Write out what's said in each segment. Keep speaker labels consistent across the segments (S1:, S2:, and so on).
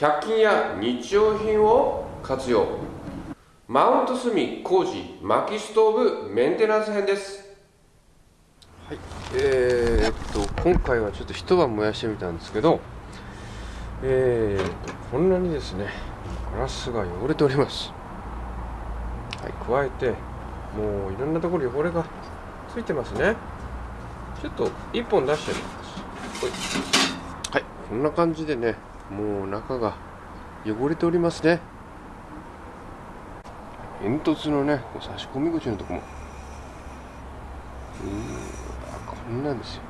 S1: 100均や日用品を活用。マウント炭工事薪ストーブメンテナンス編です。はい。えー、っと今回はちょっと一晩燃やしてみたんですけどえー、っとこんなにですねガラスが汚れております。はい加えてもういろんなところ汚れがついてますね。ちょっと1本出してみます。はい。こんな感じでねもう中が汚れておりますね。煙突のね差し込み口のとこも。うんこんなんですよ。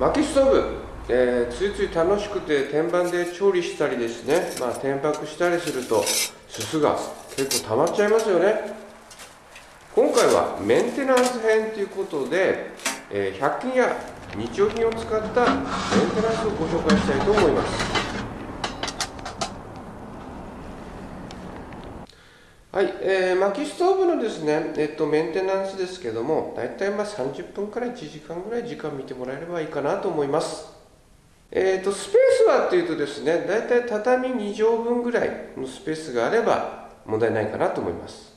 S1: 薪ストーブ、えー、ついつい楽しくて天板で調理したりですね。まあ天白したりするとすすが結構溜まっちゃいますよね。今回はメンテナンス編ということで、えー、100均や日用品を使ったメンテナンスをご紹介したいと思いますはい、えー、薪ストーブのですね、えっと、メンテナンスですけども、大体まあ30分から1時間ぐらい時間見てもらえればいいかなと思います。えっ、と、スペースはっていうとですね、大体畳2畳分ぐらいのスペースがあれば問題ないかなと思います。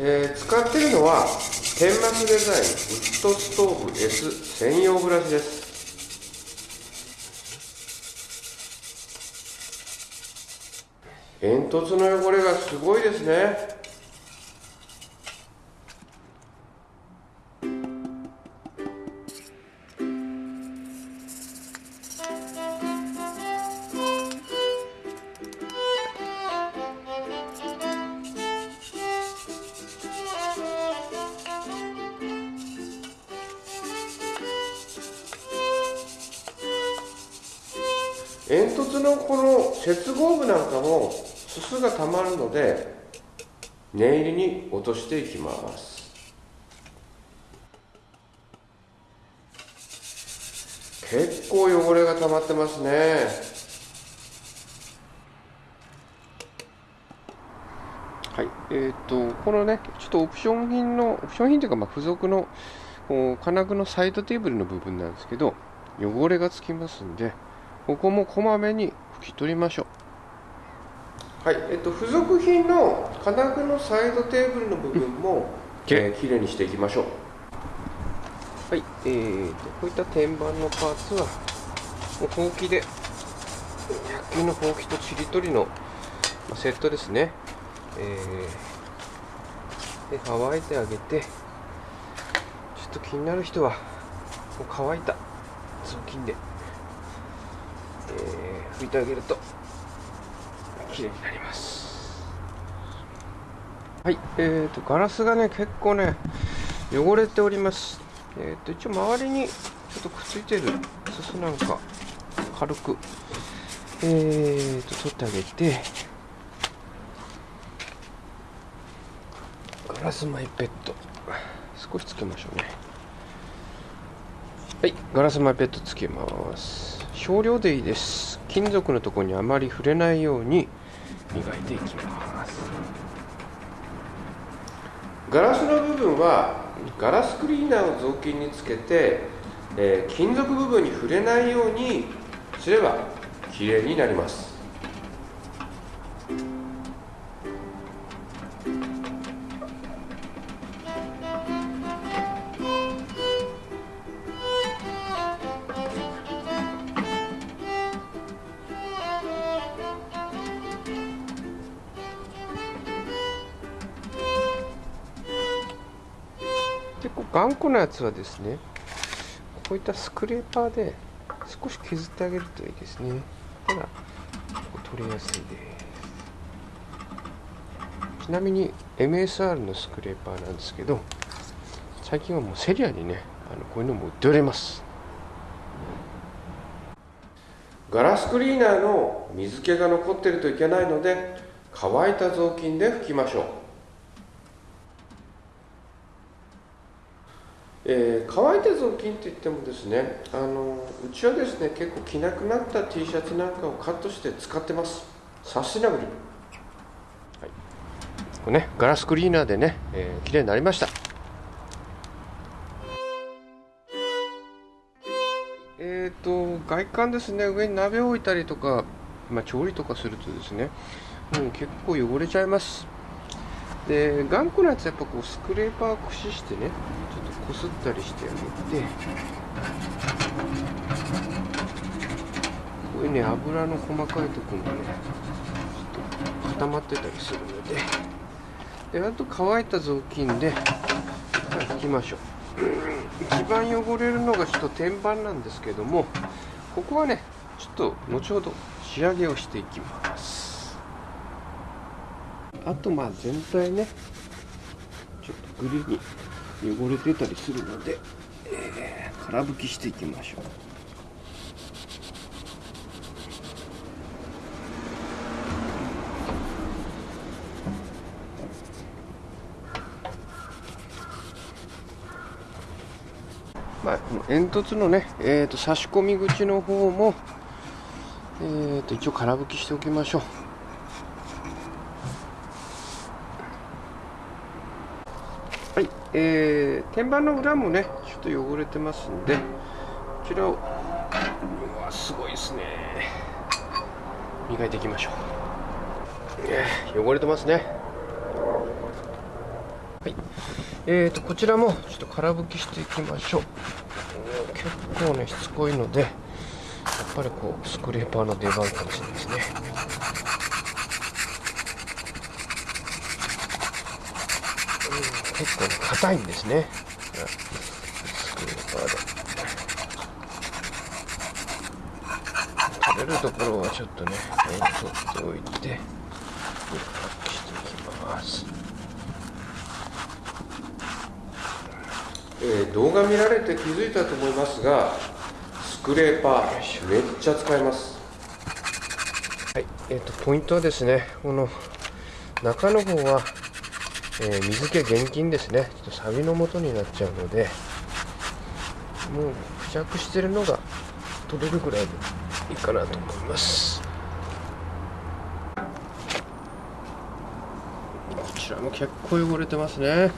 S1: えー、使ってるのは、天幕デザインウッドストーブ S 専用ブラシです。煙突の汚れがすごいですね。煙突のこの接合部なんかもすすがたまるので念入りに落としていきます。結構汚れが溜まってますね。はい。えーと、このねちょっとオプション品のオプション品というかまあ付属の金具のサイドテーブルの部分なんですけど汚れがつきますんでここもこまめに拭き取りましょう。はいえっと付属品の金具のサイドテーブルの部分も、きれいきれいにしていきましょう。はいえーと、こういった天板のパーツはもうほうきで100均のほうきとちり取りのセットですね。えー、で乾いてあげてちょっと気になる人はもう乾いた雑巾でえー、拭いてあげると綺麗になります。はいえーとガラスがね結構ね汚れております。えーと一応周りにちょっとくっついてるすすなんか軽くえーと取ってあげてガラスマイペット少しつけましょうね。はいガラスマイペットつけます。少量でいいです。金属のところにあまり触れないように磨いていきます。ガラスの部分はガラスクリーナーを雑巾につけて、えー、金属部分に触れないようにすればきれいになります。頑固なやつはですねこういったスクレーパーで少し削ってあげるといいですね。ただ取りやすいです。ちなみに MSR のスクレーパーなんですけど最近はもうセリアにねあのこういうのも売っております。ガラスクリーナーの水気が残ってるといけないので乾いた雑巾で拭きましょう。えー、乾いた雑巾といってもですねあのうちはですね結構着なくなった T シャツなんかをカットして使ってます。サステナブル、はい、これねガラスクリーナーでね、えー、綺麗になりました。えっ、ー、と外観ですね上に鍋を置いたりとか、まあ、調理とかするとですねもう結構汚れちゃいます。で頑固なやつやっぱこうスクレーパーを駆使してねちょっとこすったりしてあげてこういうね油の細かいところがねちょっと固まってたりするのでであと乾いた雑巾で拭きましょう。一番汚れるのがちょっと天板なんですけどもここはねちょっと後ほど仕上げをしていきます。あとまあ全体ねちょっとグリに汚れてたりするので、えー、空拭きしていきましょうまあ、この煙突のね、えーと、差し込み口の方も、えーと、一応空拭きしておきましょう。はい、えー、天板の裏もね、ちょっと汚れてますんで、こちらを、うわ、すごいですね。磨いていきましょう。えー、汚れてますね。はい。えーと、こちらもちょっと空拭きしていきましょう。結構ね、しつこいので、やっぱりこう、スクレーパーの出番かもしれないですね。結構ね、硬いんですね。スクレーパーで。取れるところはちょっとね、取っておいて、していきます。えー、動画見られて気づいたと思いますがスクレーパーめっちゃ使えますはいえーと、ポイントはですねこの中の方は、えー、水気厳禁ですね。ちょっとサビの元になっちゃうのでもう付着してるのが取れるぐらいでいいかなと思います。こちらも結構汚れてますね。はい、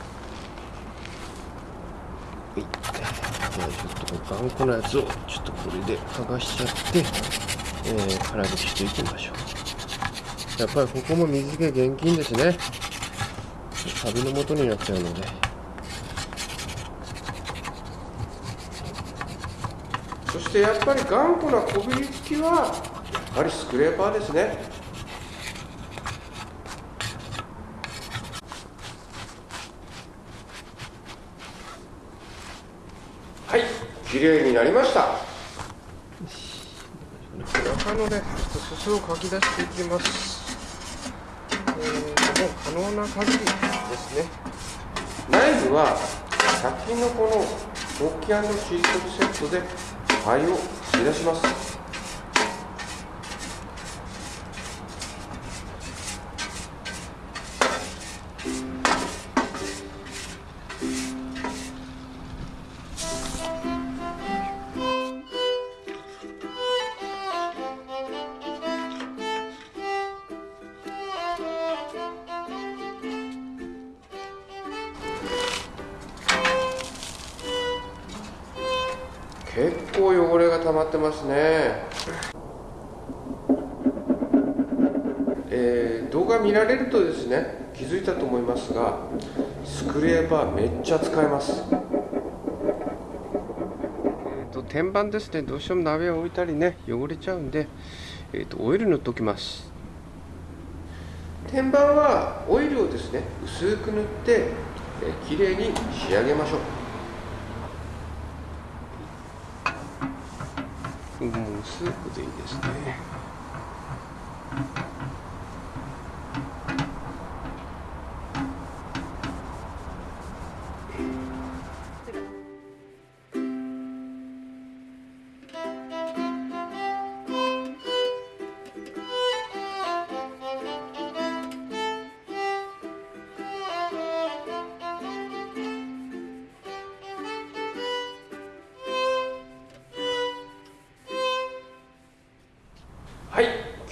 S1: じゃあちょっと頑固なやつをちょっとこれで剥がしちゃって、えー、空拭きしていきましょう。やっぱりここも水気厳禁ですね。カビの元になっちゃうので。そしてやっぱり頑固なこびりつきはやはりスクレーパーですね。綺麗になりました。中のねすすをかき出していきます。えー、もう可能な限りですね。内部は100均のこのホッキーシートセットで灰を吸い出します。結構汚れが溜まってますね。えー、動画見られるとですね気づいたと思いますがスクレーパーめっちゃ使えます、えーと、天板ですね。どうしても鍋を置いたりね汚れちゃうんで、えーと、とオイル塗っておきます。天板はオイルをですね薄く塗って、えー、きれいに仕上げましょうもうスープでいいですね。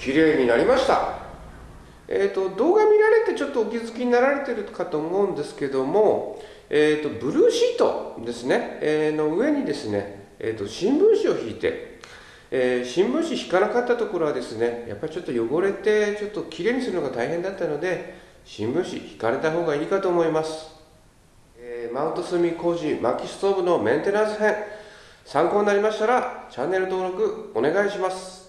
S1: 綺麗になりました。えーと、動画見られてちょっとお気づきになられてるかと思うんですけども、えーと、ブルーシートですね、えー、の上にですね、えーと、新聞紙を引いて、え、新聞紙引かなかったところはですねやっぱりちょっと汚れてちょっときれいにするのが大変だったので新聞紙引かれた方がいいかと思います、え、マウント炭工事薪ストーブのメンテナンス編参考になりましたらチャンネル登録お願いします。